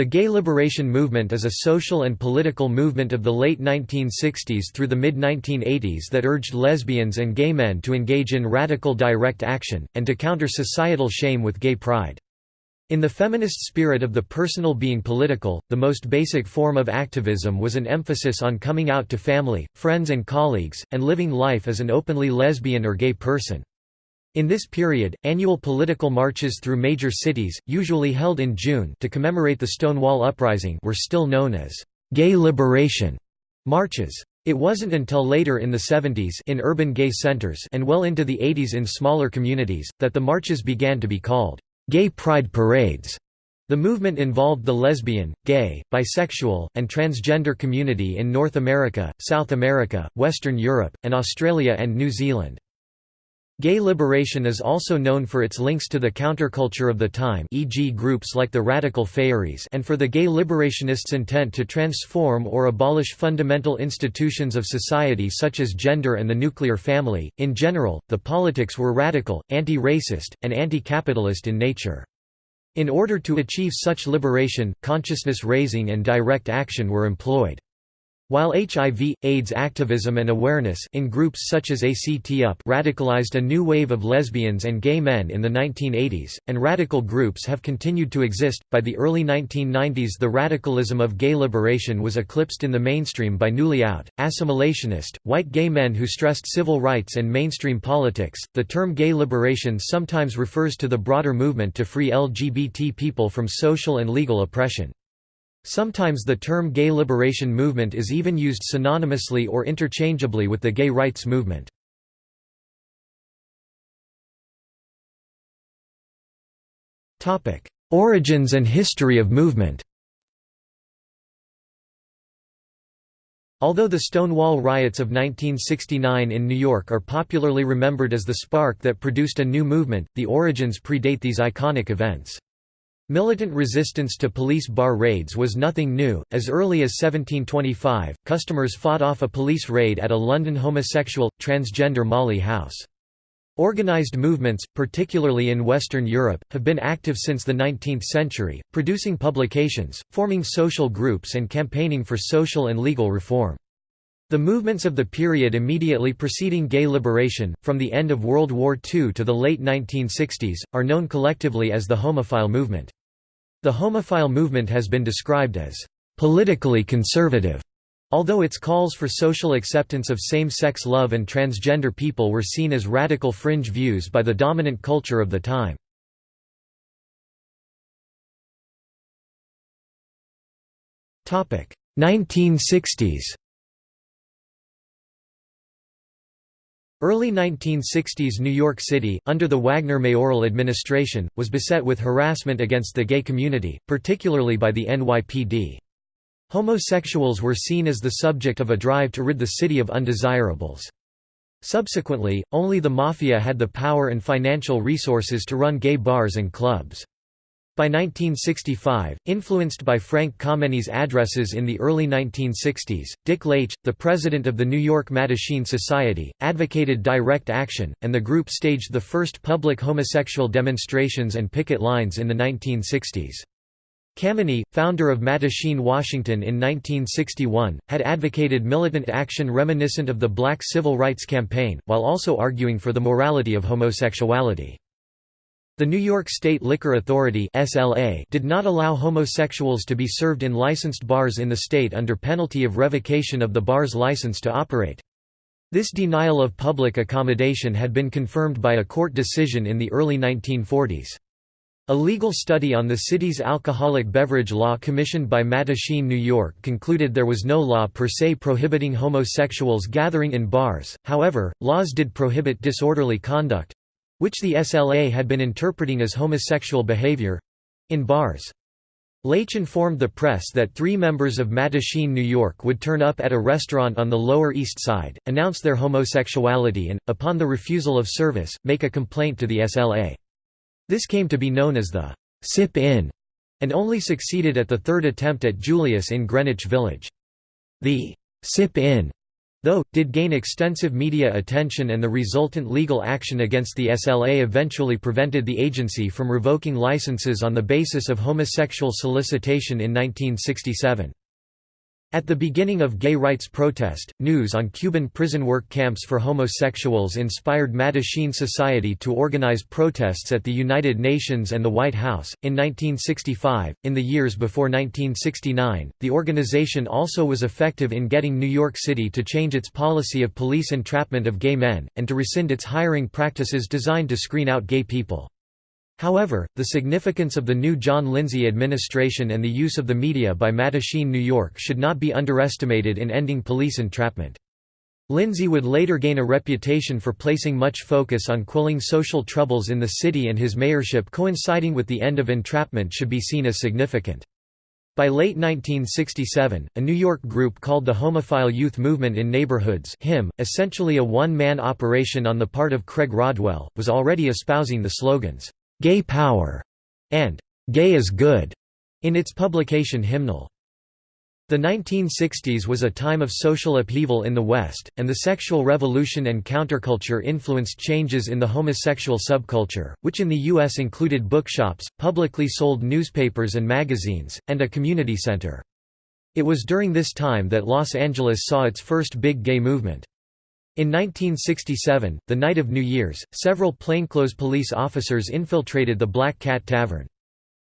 The gay liberation movement is a social and political movement of the late 1960s through the mid-1980s that urged lesbians and gay men to engage in radical direct action, and to counter societal shame with gay pride. In the feminist spirit of the personal being political, the most basic form of activism was an emphasis on coming out to family, friends and colleagues, and living life as an openly lesbian or gay person. In this period, annual political marches through major cities, usually held in June to commemorate the Stonewall Uprising were still known as «gay liberation» marches. It wasn't until later in the 70s in urban gay centers and well into the 80s in smaller communities, that the marches began to be called «gay pride parades». The movement involved the lesbian, gay, bisexual, and transgender community in North America, South America, Western Europe, and Australia and New Zealand. Gay liberation is also known for its links to the counterculture of the time e.g. groups like the Radical Faeries and for the gay liberationists' intent to transform or abolish fundamental institutions of society such as gender and the nuclear family. In general, the politics were radical, anti-racist, and anti-capitalist in nature. In order to achieve such liberation, consciousness raising and direct action were employed. While HIV, AIDS activism and awareness in groups such as ACT UP radicalized a new wave of lesbians and gay men in the 1980s, and radical groups have continued to exist, by the early 1990s the radicalism of gay liberation was eclipsed in the mainstream by newly out, assimilationist, white gay men who stressed civil rights and mainstream politics. The term gay liberation sometimes refers to the broader movement to free LGBT people from social and legal oppression. Sometimes the term gay liberation movement is even used synonymously or interchangeably with the gay rights movement. Origins and history of movement Although the Stonewall riots of 1969 in New York are popularly remembered as the spark that produced a new movement, the origins predate these iconic events. Militant resistance to police bar raids was nothing new. As early as 1725, customers fought off a police raid at a London homosexual, transgender Molly house. Organized movements, particularly in Western Europe, have been active since the 19th century, producing publications, forming social groups and campaigning for social and legal reform. The movements of the period immediately preceding gay liberation, from the end of World War II to the late 1960s, are known collectively as the homophile movement. The homophile movement has been described as politically conservative, although its calls for social acceptance of same-sex love and transgender people were seen as radical fringe views by the dominant culture of the time. Topic: 1960s. Early 1960s New York City, under the Wagner mayoral administration, was beset with harassment against the gay community, particularly by the NYPD. Homosexuals were seen as the subject of a drive to rid the city of undesirables. Subsequently, only the Mafia had the power and financial resources to run gay bars and clubs. By 1965, influenced by Frank Kameny's addresses in the early 1960s, Dick Leitsch, the president of the New York Mattachine Society, advocated direct action, and the group staged the first public homosexual demonstrations and picket lines in the 1960s. Kameni, founder of Mattachine Washington in 1961, had advocated militant action reminiscent of the Black Civil Rights Campaign, while also arguing for the morality of homosexuality. The New York State Liquor Authority (SLA) did not allow homosexuals to be served in licensed bars in the state under penalty of revocation of the bar's license to operate. This denial of public accommodation had been confirmed by a court decision in the early 1940s. A legal study on the city's alcoholic beverage law commissioned by Mattachine, New York concluded there was no law per se prohibiting homosexuals gathering in bars, however, laws did prohibit disorderly conduct, which the SLA had been interpreting as homosexual behavior—in bars. Leitsch informed the press that three members of Mattachine, New York would turn up at a restaurant on the Lower East Side, announce their homosexuality and, upon the refusal of service, make a complaint to the SLA. This came to be known as the «sip-in», and only succeeded at the third attempt at Julius in Greenwich Village. The «sip-in» though, did gain extensive media attention and the resultant legal action against the SLA eventually prevented the agency from revoking licenses on the basis of homosexual solicitation in 1967. At the beginning of gay rights protest, news on Cuban prison work camps for homosexuals inspired Mattachine Society to organize protests at the United Nations and the White House. In 1965, in the years before 1969, the organization also was effective in getting New York City to change its policy of police entrapment of gay men, and to rescind its hiring practices designed to screen out gay people. However, the significance of the new John Lindsay administration and the use of the media by Mattachine New York should not be underestimated in ending police entrapment. Lindsay would later gain a reputation for placing much focus on quelling social troubles in the city and his mayorship coinciding with the end of entrapment should be seen as significant. By late 1967, a New York group called the Homophile Youth Movement in Neighborhoods HIM, essentially a one-man operation on the part of Craig Rodwell, was already espousing the slogans, "'Gay Power' and "'Gay is Good' in its publication Hymnal. The 1960s was a time of social upheaval in the West, and the sexual revolution and counterculture influenced changes in the homosexual subculture, which in the U.S. included bookshops, publicly sold newspapers and magazines, and a community center. It was during this time that Los Angeles saw its first big gay movement. In 1967, the night of New Year's, several plainclothes police officers infiltrated the Black Cat Tavern.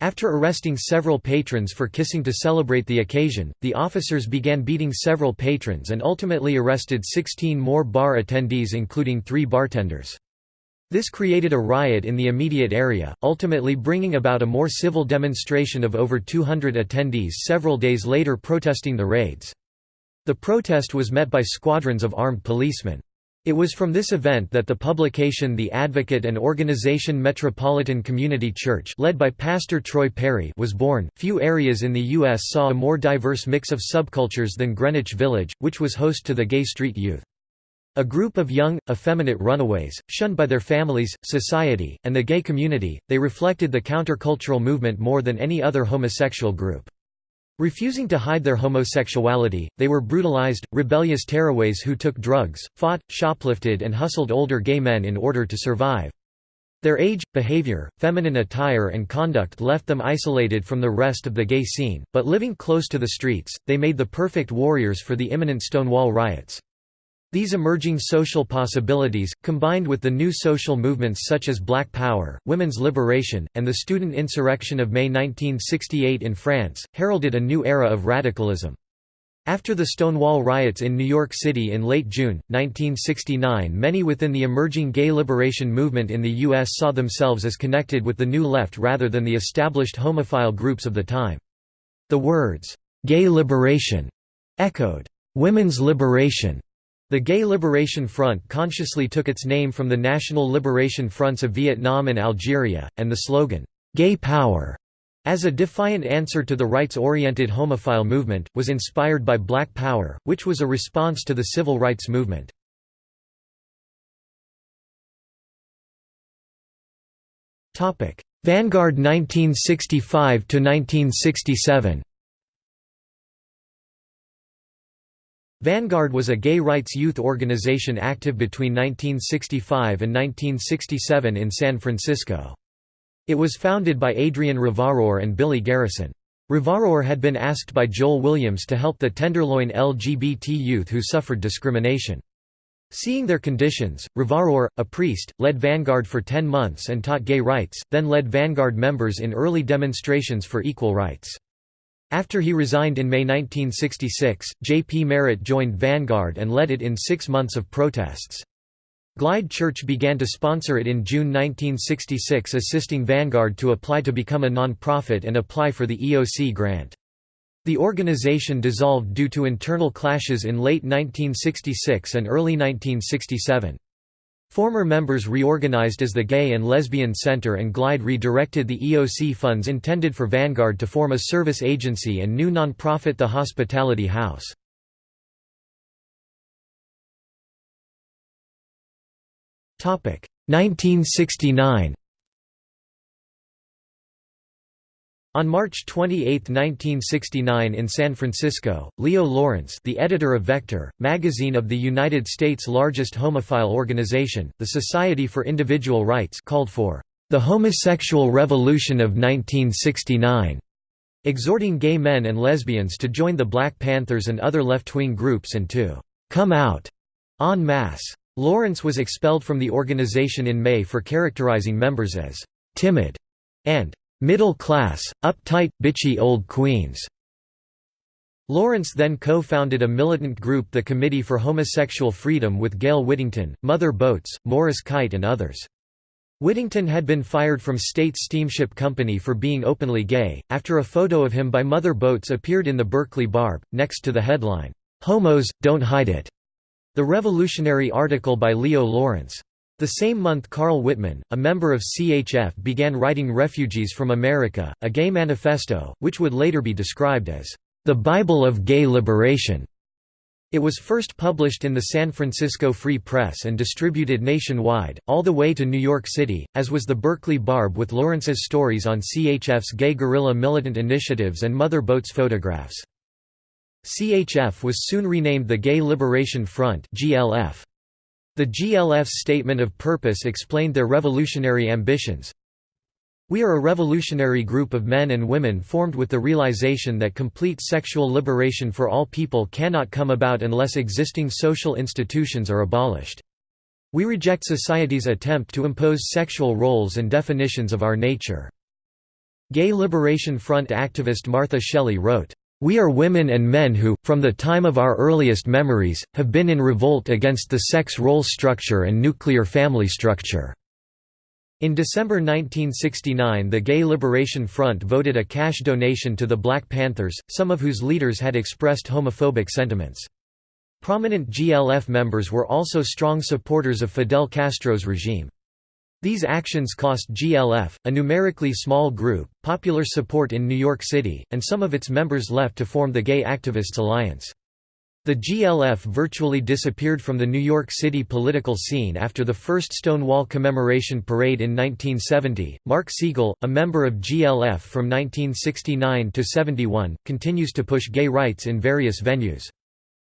After arresting several patrons for kissing to celebrate the occasion, the officers began beating several patrons and ultimately arrested 16 more bar attendees including three bartenders. This created a riot in the immediate area, ultimately bringing about a more civil demonstration of over 200 attendees several days later protesting the raids. The protest was met by squadrons of armed policemen. It was from this event that the publication The Advocate and organization Metropolitan Community Church led by Pastor Troy Perry was born. Few areas in the US saw a more diverse mix of subcultures than Greenwich Village, which was host to the gay street youth. A group of young, effeminate runaways, shunned by their families, society, and the gay community, they reflected the countercultural movement more than any other homosexual group. Refusing to hide their homosexuality, they were brutalized, rebellious tearaways who took drugs, fought, shoplifted and hustled older gay men in order to survive. Their age, behavior, feminine attire and conduct left them isolated from the rest of the gay scene, but living close to the streets, they made the perfect warriors for the imminent Stonewall riots. These emerging social possibilities, combined with the new social movements such as Black Power, women's liberation, and the student insurrection of May 1968 in France, heralded a new era of radicalism. After the Stonewall riots in New York City in late June, 1969 many within the emerging gay liberation movement in the U.S. saw themselves as connected with the New Left rather than the established homophile groups of the time. The words, "'gay liberation' echoed, "'women's liberation' The Gay Liberation Front consciously took its name from the National Liberation Fronts of Vietnam and Algeria, and the slogan, "'Gay Power' as a defiant answer to the rights-oriented homophile movement, was inspired by Black Power, which was a response to the civil rights movement. Vanguard 1965–1967 Vanguard was a gay rights youth organization active between 1965 and 1967 in San Francisco. It was founded by Adrian Ravarour and Billy Garrison. Ravarour had been asked by Joel Williams to help the Tenderloin LGBT youth who suffered discrimination. Seeing their conditions, Ravarour, a priest, led Vanguard for ten months and taught gay rights, then led Vanguard members in early demonstrations for equal rights. After he resigned in May 1966, J. P. Merritt joined Vanguard and led it in six months of protests. Glide Church began to sponsor it in June 1966 assisting Vanguard to apply to become a non-profit and apply for the EOC grant. The organization dissolved due to internal clashes in late 1966 and early 1967. Former members reorganized as the Gay and Lesbian Center and Glide redirected the EOC funds intended for Vanguard to form a service agency and new nonprofit The Hospitality House. Topic 1969 On March 28, 1969 in San Francisco, Leo Laurence the editor of Vector, magazine of the United States' largest homophile organization, the Society for Individual Rights called for the homosexual revolution of 1969, exhorting gay men and lesbians to join the Black Panthers and other left-wing groups and to come out en masse. Laurence was expelled from the organization in May for characterizing members as timid and middle class, uptight, bitchy old queens. Laurence then co-founded a militant group the Committee for Homosexual Freedom with Gale Whittington, Mother Boats, Morris Kight and others. Whittington had been fired from State Steamship Company for being openly gay, after a photo of him by Mother Boats appeared in the Berkeley Barb, next to the headline, "'Homos, Don't Hide It'", the revolutionary article by Leo Laurence. The same month Carl Wittman, a member of CHF began writing Refugees from America, a gay manifesto, which would later be described as, "...the Bible of gay liberation." It was first published in the San Francisco Free Press and distributed nationwide, all the way to New York City, as was the Berkeley Barb with Laurence's stories on CHF's gay guerrilla militant initiatives and Mother Boats photographs. CHF was soon renamed the Gay Liberation Front GLF. The GLF's statement of purpose explained their revolutionary ambitions. We are a revolutionary group of men and women formed with the realization that complete sexual liberation for all people cannot come about unless existing social institutions are abolished. We reject society's attempt to impose sexual roles and definitions of our nature. Gay Liberation Front activist Martha Shelley wrote, we are women and men who, from the time of our earliest memories, have been in revolt against the sex role structure and nuclear family structure." In December 1969 the Gay Liberation Front voted a cash donation to the Black Panthers, some of whose leaders had expressed homophobic sentiments. Prominent GLF members were also strong supporters of Fidel Castro's regime. These actions cost GLF, a numerically small group, popular support in New York City, and some of its members left to form the Gay Activists Alliance. The GLF virtually disappeared from the New York City political scene after the first Stonewall commemoration parade in 1970. Mark Segal, a member of GLF from 1969 to 71, continues to push gay rights in various venues.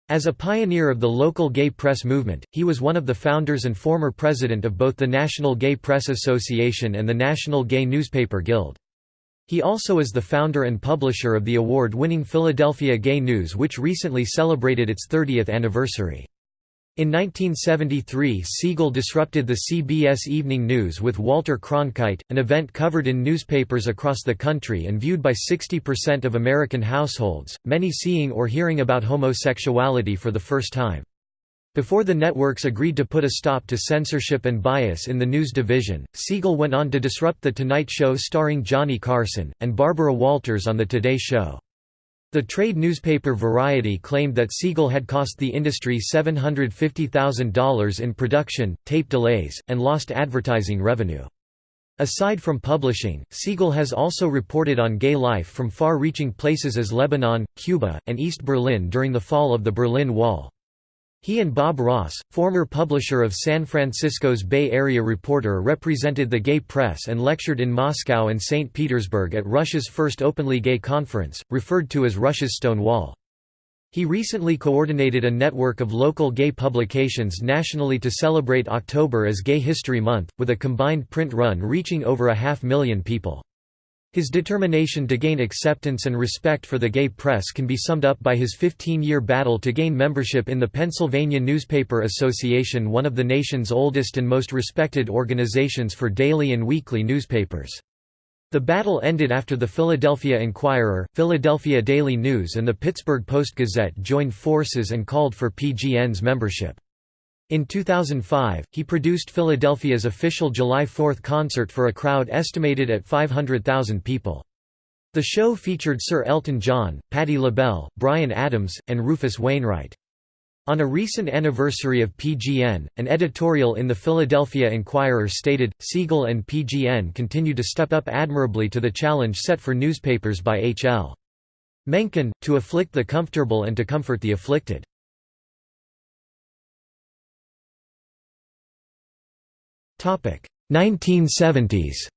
As a pioneer of the local gay press movement, he was one of the founders and former president of both the National Gay Press Association and the National Gay Newspaper Guild. He also is the founder and publisher of the award-winning Philadelphia Gay News which recently celebrated its 30th anniversary. In 1973 Segal disrupted the CBS Evening News with Walter Cronkite, an event covered in newspapers across the country and viewed by 60% of American households, many seeing or hearing about homosexuality for the first time. Before the networks agreed to put a stop to censorship and bias in the news division, Segal went on to disrupt The Tonight Show starring Johnny Carson, and Barbara Walters on The Today Show. The trade newspaper Variety claimed that Segal had cost the industry $750,000 in production, tape delays, and lost advertising revenue. Aside from publishing, Segal has also reported on gay life from far-reaching places as Lebanon, Cuba, and East Berlin during the fall of the Berlin Wall. He and Bob Ross, former publisher of San Francisco's Bay Area Reporter represented the gay press and lectured in Moscow and St. Petersburg at Russia's first openly gay conference, referred to as Russia's Stone Wall. He recently coordinated a network of local gay publications nationally to celebrate October as Gay History Month, with a combined print run reaching over a half million people. His determination to gain acceptance and respect for the gay press can be summed up by his 15-year battle to gain membership in the Pennsylvania Newspaper Association one of the nation's oldest and most respected organizations for daily and weekly newspapers. The battle ended after the Philadelphia Inquirer, Philadelphia Daily News and the Pittsburgh Post-Gazette joined forces and called for PGN's membership. In 2005, he produced Philadelphia's official July 4 concert for a crowd estimated at 500,000 people. The show featured Sir Elton John, Patti LaBelle, Bryan Adams, and Rufus Wainwright. On a recent anniversary of PGN, an editorial in the Philadelphia Inquirer stated, Segal and PGN continue to step up admirably to the challenge set for newspapers by H.L. Mencken, to afflict the comfortable and to comfort the afflicted. 1970s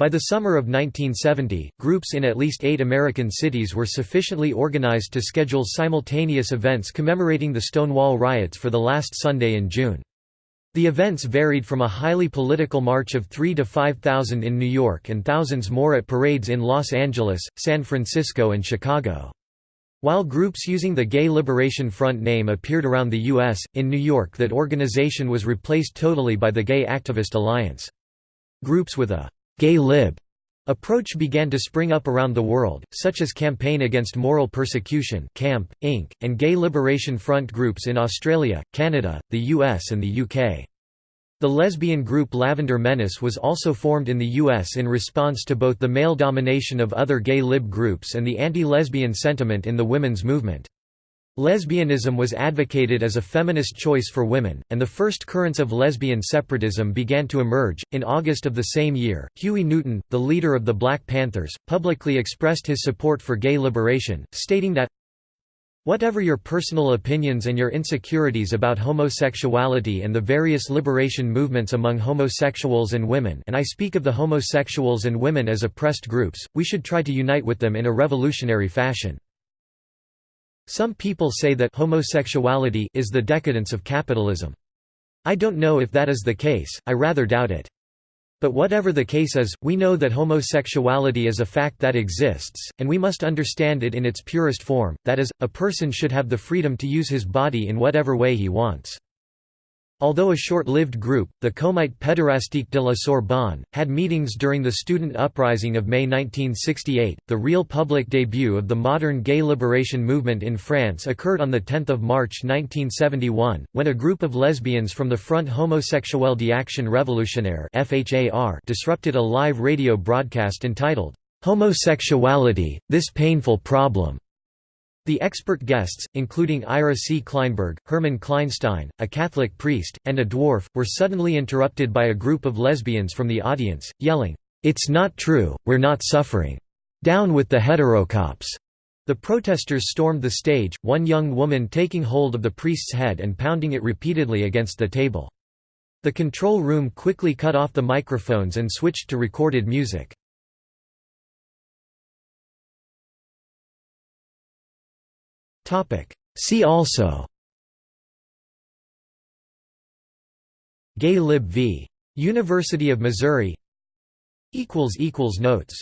By the summer of 1970, groups in at least eight American cities were sufficiently organized to schedule simultaneous events commemorating the Stonewall riots for the last Sunday in June. The events varied from a highly political march of 3 to 5,000 in New York and thousands more at parades in Los Angeles, San Francisco and Chicago. While groups using the Gay Liberation Front name appeared around the U.S., in New York that organization was replaced totally by the Gay Activist Alliance. Groups with a «gay lib» approach began to spring up around the world, such as Campaign Against Moral Persecution CAMP, Inc., and Gay Liberation Front groups in Australia, Canada, the US and the UK. The lesbian group Lavender Menace was also formed in the U.S. in response to both the male domination of other gay lib groups and the anti-lesbian sentiment in the women's movement. Lesbianism was advocated as a feminist choice for women, and the first currents of lesbian separatism began to emerge. In August of the same year, Huey Newton, the leader of the Black Panthers, publicly expressed his support for gay liberation, stating that Whatever your personal opinions and your insecurities about homosexuality and the various liberation movements among homosexuals and women and I speak of the homosexuals and women as oppressed groups, we should try to unite with them in a revolutionary fashion. Some people say that homosexuality is the decadence of capitalism. I don't know if that is the case, I rather doubt it. But whatever the case is, we know that homosexuality is a fact that exists, and we must understand it in its purest form, that is, a person should have the freedom to use his body in whatever way he wants. Although a short-lived group, the Comité Pédérastique de la Sorbonne, had meetings during the student uprising of May 1968, the real public debut of the modern gay liberation movement in France occurred on 10 March 1971, when a group of lesbians from the Front Homosexuel d'Action Révolutionnaire disrupted a live radio broadcast entitled, "'Homosexuality, This Painful Problem' The expert guests, including Ira C. Kleinberg, Herman Kleinstein, a Catholic priest, and a dwarf, were suddenly interrupted by a group of lesbians from the audience, yelling, "'It's not true, we're not suffering. Down with the heterocops!' The protesters stormed the stage, one young woman taking hold of the priest's head and pounding it repeatedly against the table. The control room quickly cut off the microphones and switched to recorded music. See also. Gay Lib v. University of Missouri. Notes